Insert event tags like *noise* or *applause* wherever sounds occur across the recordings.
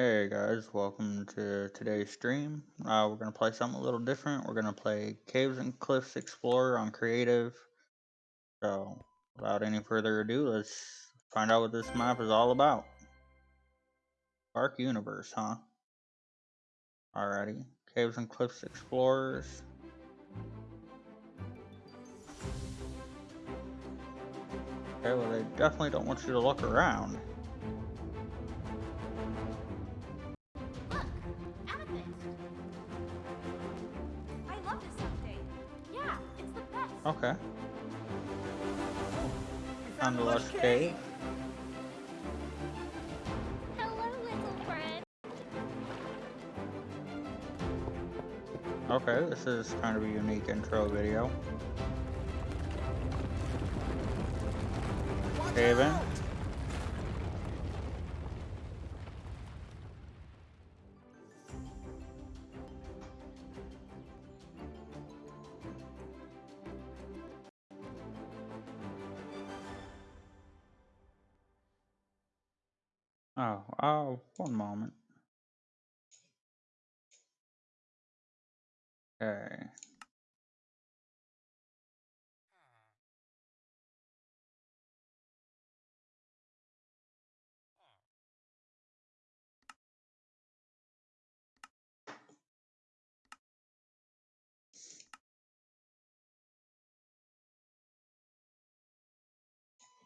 Hey guys, welcome to today's stream. Uh, we're gonna play something a little different. We're gonna play Caves and Cliffs Explorer on Creative. So, without any further ado, let's find out what this map is all about. Dark Universe, huh? Alrighty. Caves and Cliffs Explorers. Okay, well they definitely don't want you to look around. Okay. We Found the lush cave. Hello, little friend. Okay, this is kind of a unique intro video. Haven.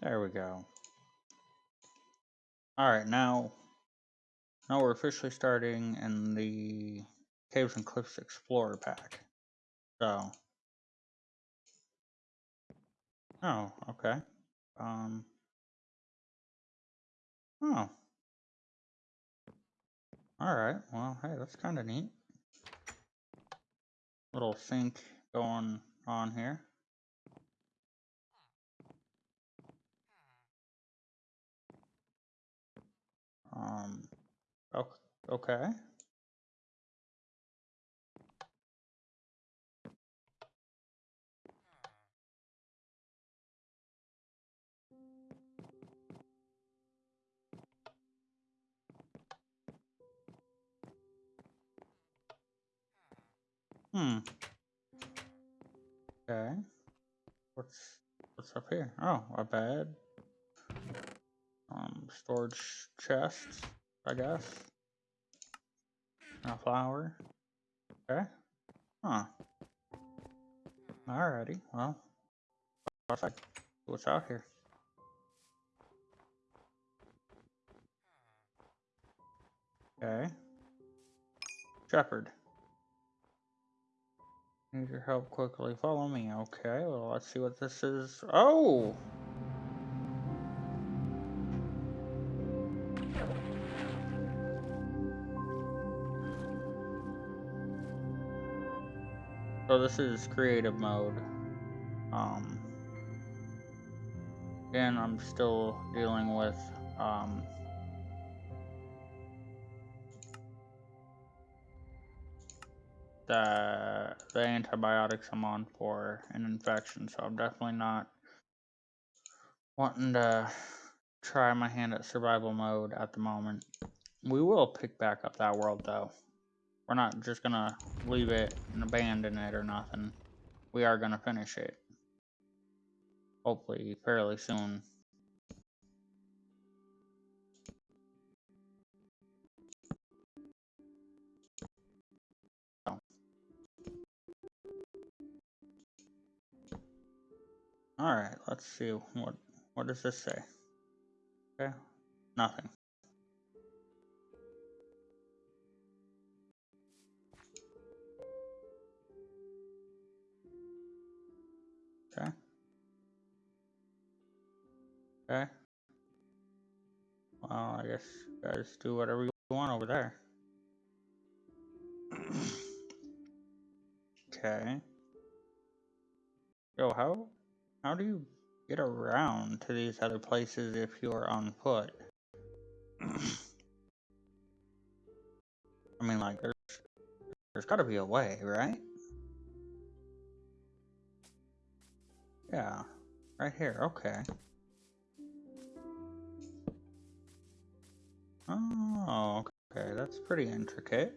There we go. Alright, now, now we're officially starting in the Caves and Cliffs Explorer pack. So. Oh, okay. Um. Oh. Alright, well, hey, that's kind of neat. Little sync going on here. Um, ok- okay. Hmm. Okay. What's what's up here? Oh, a bed. Storage chest, I guess. A flower. Okay. Huh. Alrighty. Well, perfect. What's out here? Okay. Shepherd. Need your help quickly. Follow me. Okay, well, let's see what this is. Oh! So this is creative mode. Um, again, I'm still dealing with um, the the antibiotics I'm on for an infection, so I'm definitely not wanting to try my hand at survival mode at the moment. We will pick back up that world though. We're not just gonna leave it and abandon it or nothing. We are gonna finish it. Hopefully fairly soon. Alright, let's see what what does this say? Okay. Nothing. Okay. Okay. Well, I guess guys do whatever you want over there. *clears throat* okay. Yo, how how do you get around to these other places if you're on foot? *clears throat* I mean, like, there's there's got to be a way, right? Yeah, right here. Okay. Oh, okay. that's pretty intricate.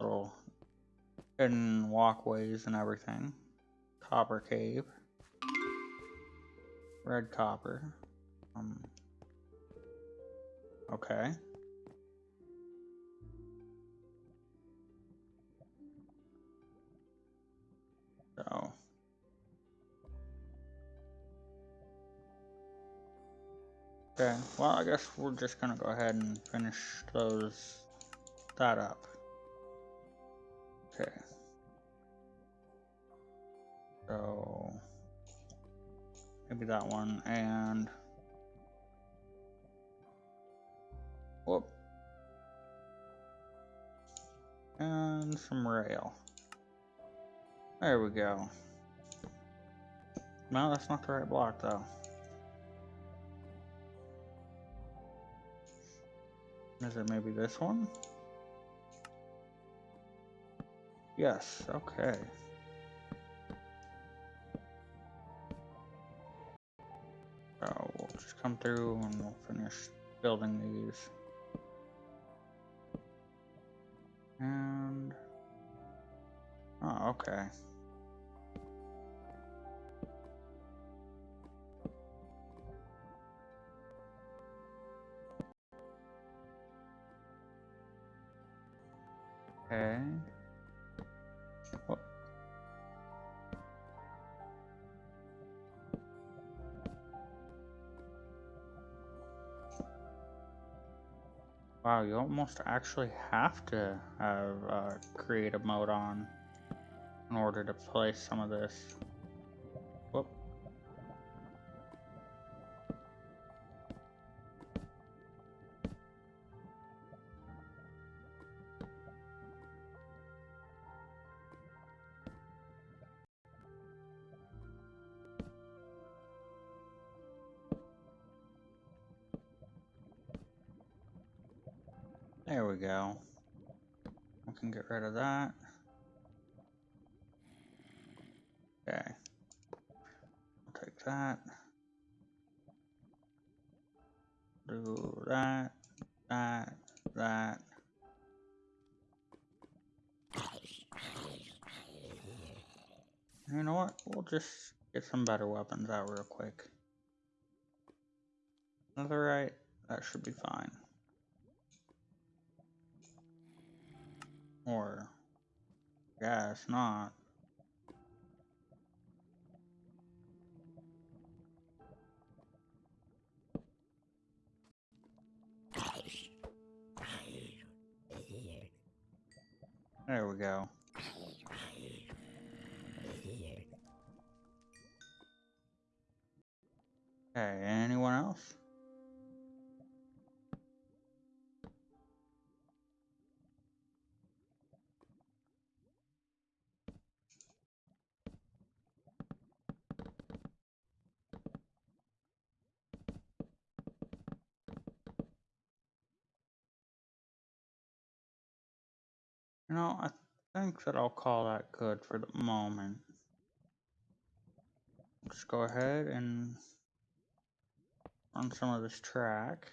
Little hidden walkways and everything. Copper cave. Red copper. Um, okay. Okay, well I guess we're just gonna go ahead and finish those, that up. Okay. So, maybe that one and, whoop. And some rail. There we go. No, that's not the right block though. Is it maybe this one? Yes, okay. So we'll just come through and we'll finish building these. And, oh, okay. Wow, you almost actually have to have uh, creative mode on in order to play some of this. Do that, that, that. You know what? We'll just get some better weapons out real quick. Netherite, that should be fine. Or, yeah, it's not. There we go. Okay, anyone else? You know, I think that I'll call that good for the moment. Let's go ahead and run some of this track.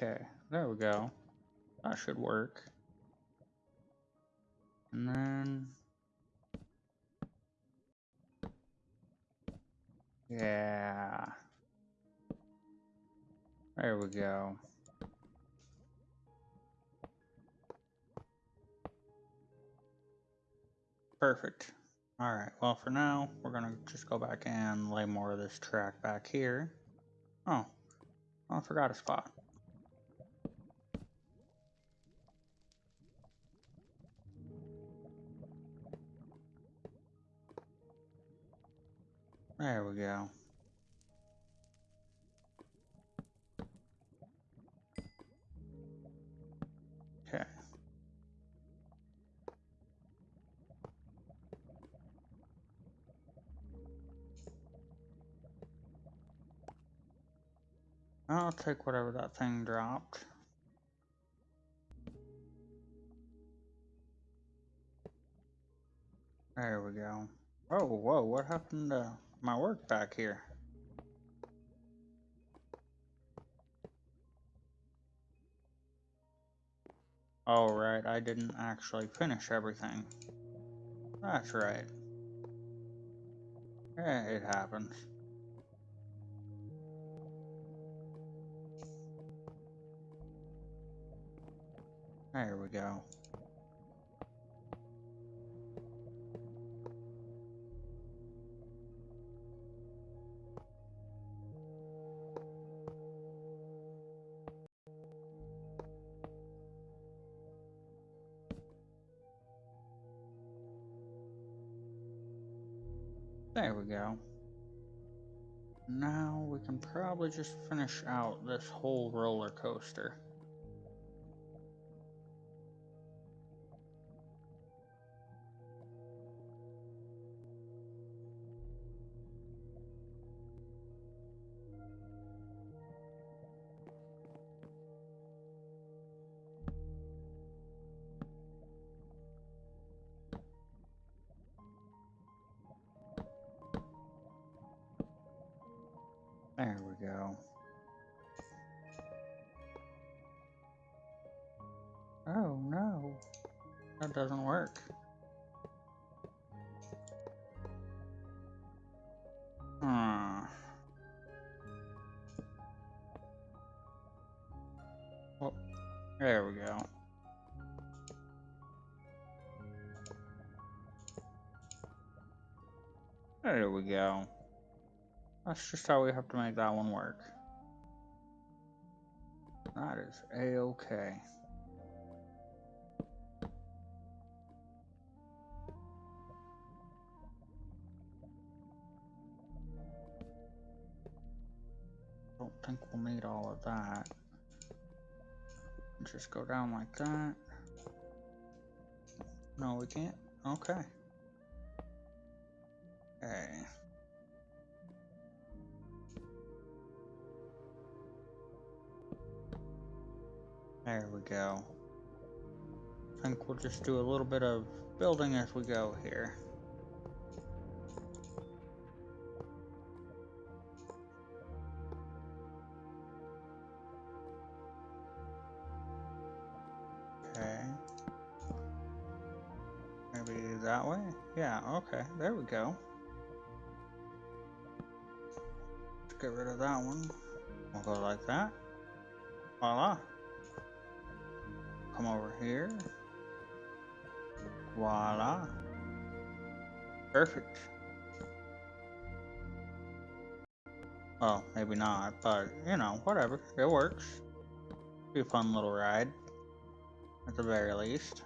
Okay, there we go. That should work. And then... Yeah. There we go. Perfect. Alright, well for now, we're gonna just go back and lay more of this track back here. Oh, oh I forgot a spot. There we go. Okay. I'll take whatever that thing dropped. There we go. Oh, whoa, what happened to my work back here? Oh, right, I didn't actually finish everything. That's right. Yeah, it happens. There we go. Probably just finish out this whole roller coaster. There we go. Oh no, that doesn't work. That's just how we have to make that one work. That is a-okay. Don't think we'll need all of that. Just go down like that. No, we can't. Okay. Okay. There we go. I think we'll just do a little bit of building as we go here. Okay. Maybe that way? Yeah, okay, there we go. Let's get rid of that one. We'll go like that. Voila. Come over here. Voila. Perfect. Well, maybe not, but you know, whatever. It works. Be a fun little ride. At the very least.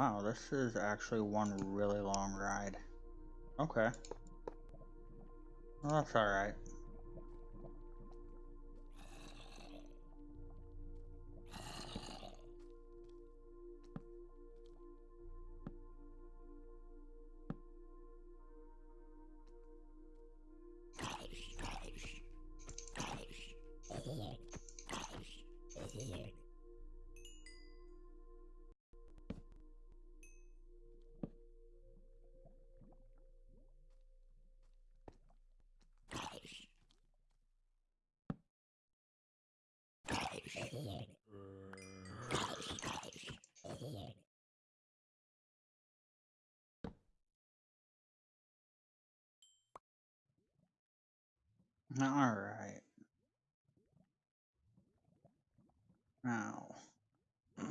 Wow, this is actually one really long ride. Okay. Well, that's alright. Alright. Now, *sighs*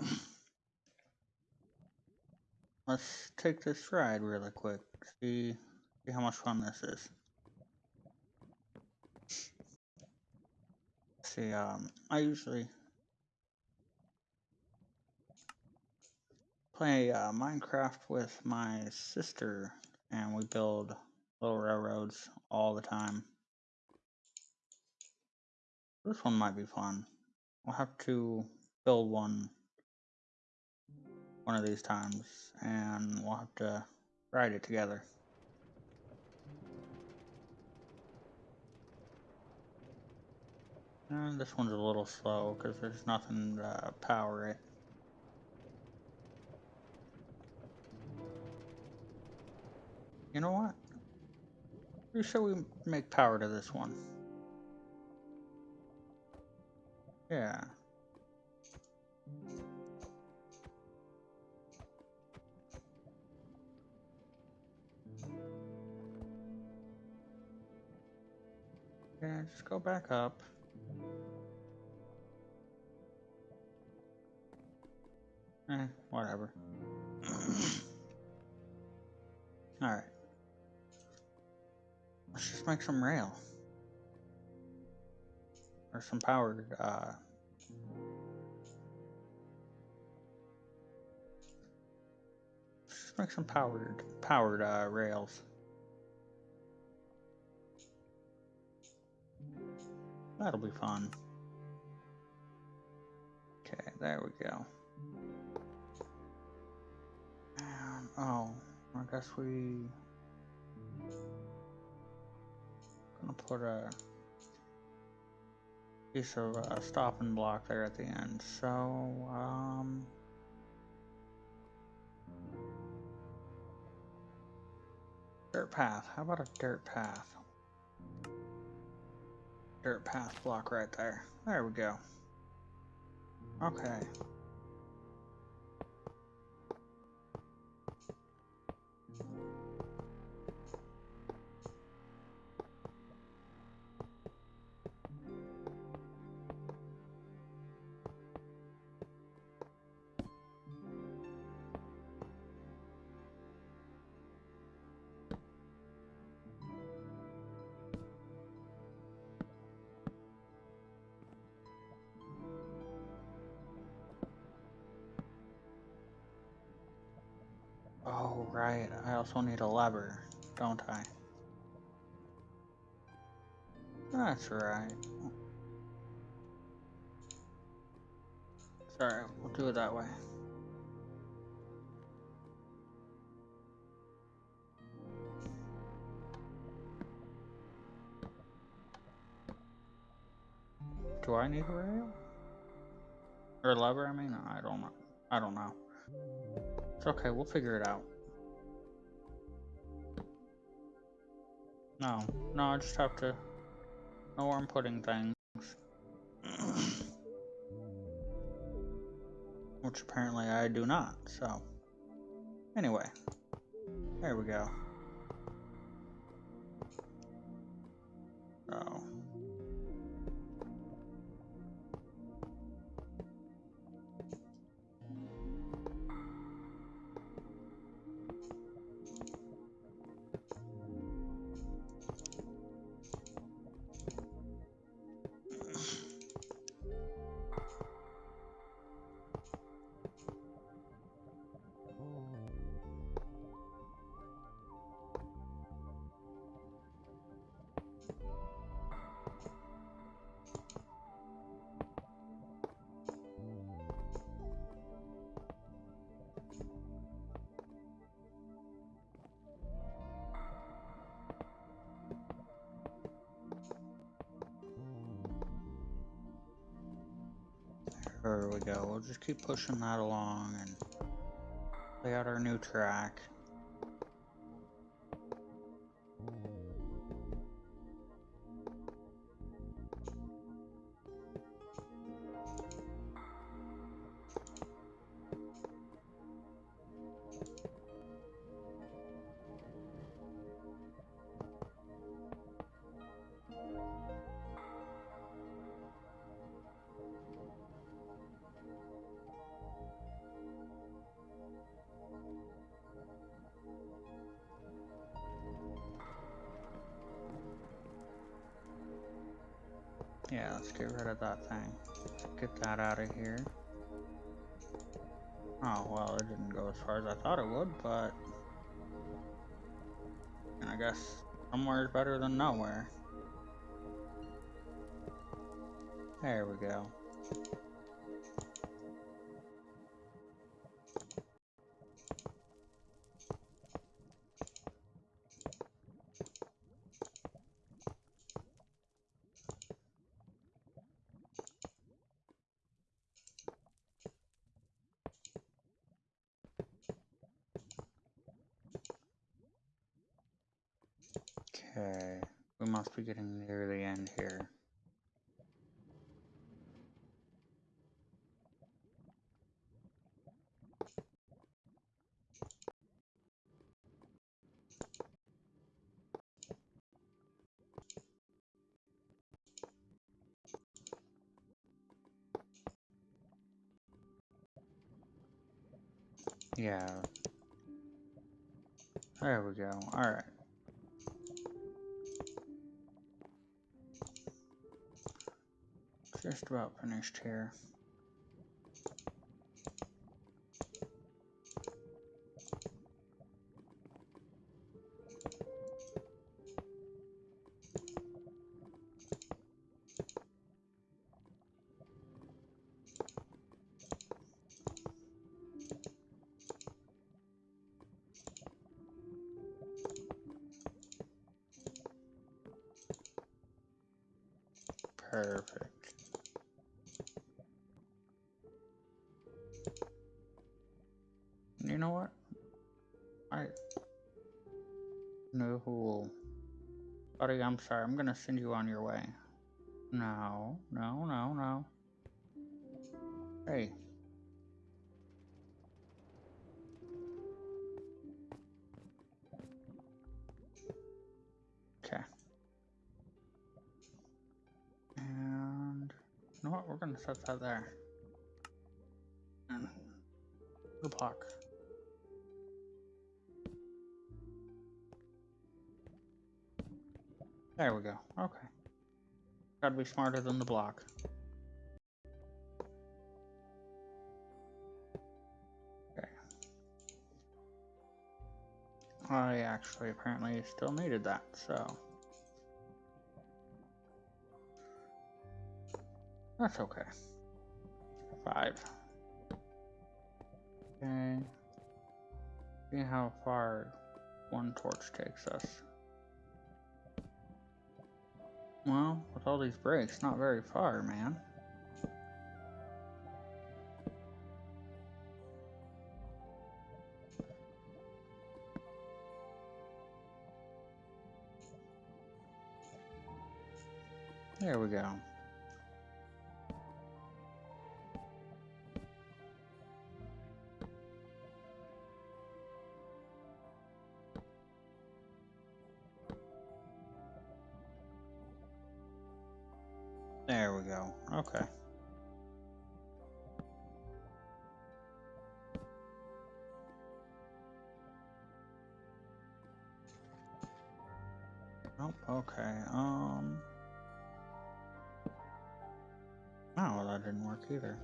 let's take this ride really quick. See, see how much fun this is. see, um, I usually play uh, Minecraft with my sister, and we build little railroads all the time. This one might be fun. We'll have to build one one of these times, and we'll have to ride it together. And this one's a little slow because there's nothing to power it. You know what? Who should we make power to this one? Yeah. Yeah, just go back up. Eh, whatever. *coughs* Alright. Let's just make some rail. Or some powered, uh... Just make some powered, powered, uh, rails. That'll be fun. Okay, there we go. And, oh, I guess we gonna put a piece of a stopping block there at the end. So, um, dirt path. How about a dirt path? dirt path block right there. There we go. Okay. Right. I also need a lever, don't I? That's right. Sorry, we'll do it that way. Do I need a rail? Or lever, I mean? I don't know. I don't know. It's okay, we'll figure it out. No, no, I just have to know where I'm putting things. Which apparently I do not, so. Anyway, there we go. So. There we go. We'll just keep pushing that along and lay out our new track. Yeah, let's get rid of that thing. Get that out of here. Oh, well, it didn't go as far as I thought it would, but... I guess somewhere is better than nowhere. There we go. Okay, we must be getting near the end here. Yeah. There we go. Alright. About finished here. Perfect. Buddy, I'm sorry. I'm gonna send you on your way. No, no, no, no. Hey. Okay. And you know what? We're gonna set that there. There we go. Okay. Gotta be smarter than the block. Okay. I actually apparently still needed that, so. That's okay. Five. Okay. See how far one torch takes us. Well, with all these breaks, not very far, man. There we go. Either.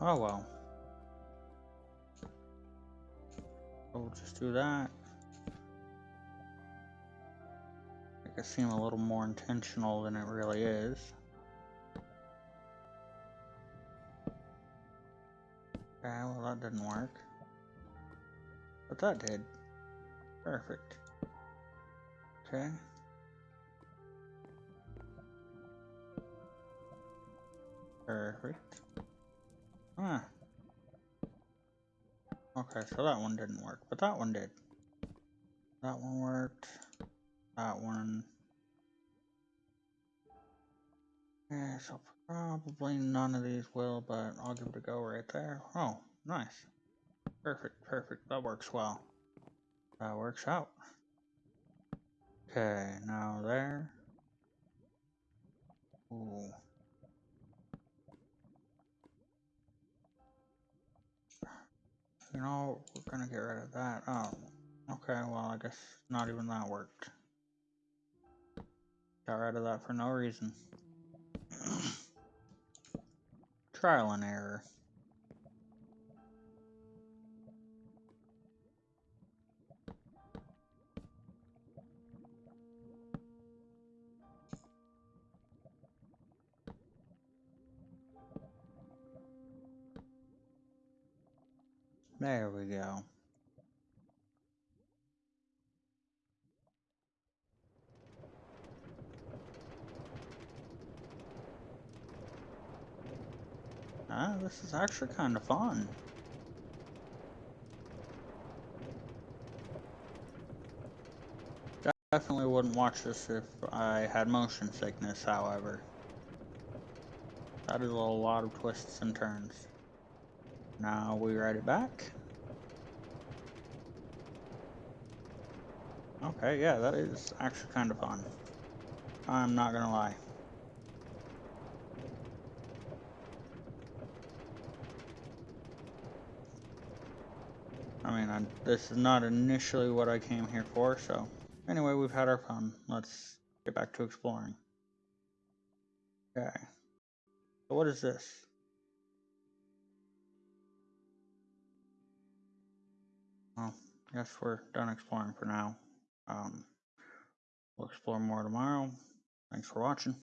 Oh well. We'll just do that. Make it seem a little more intentional than it really is. Okay, well that didn't work. But that did. Perfect. Okay. Perfect. Ah. Okay, so that one didn't work, but that one did. That one worked. That one. Yeah, so probably none of these will, but I'll give it a go right there. Oh, nice. Perfect, perfect. That works well. That works out. Okay, now there. Ooh. You know, we're gonna get rid of that. Oh, okay, well, I guess not even that worked. Got rid of that for no reason. *clears throat* Trial and error. There we go. Ah, this is actually kind of fun. Definitely wouldn't watch this if I had motion sickness, however. That is a lot of twists and turns. Now we write it back. Okay, yeah, that is actually kind of fun. I'm not gonna lie. I mean, I, this is not initially what I came here for, so... Anyway, we've had our fun. Let's get back to exploring. Okay. So what is this? Guess we're done exploring for now. Um, we'll explore more tomorrow. Thanks for watching.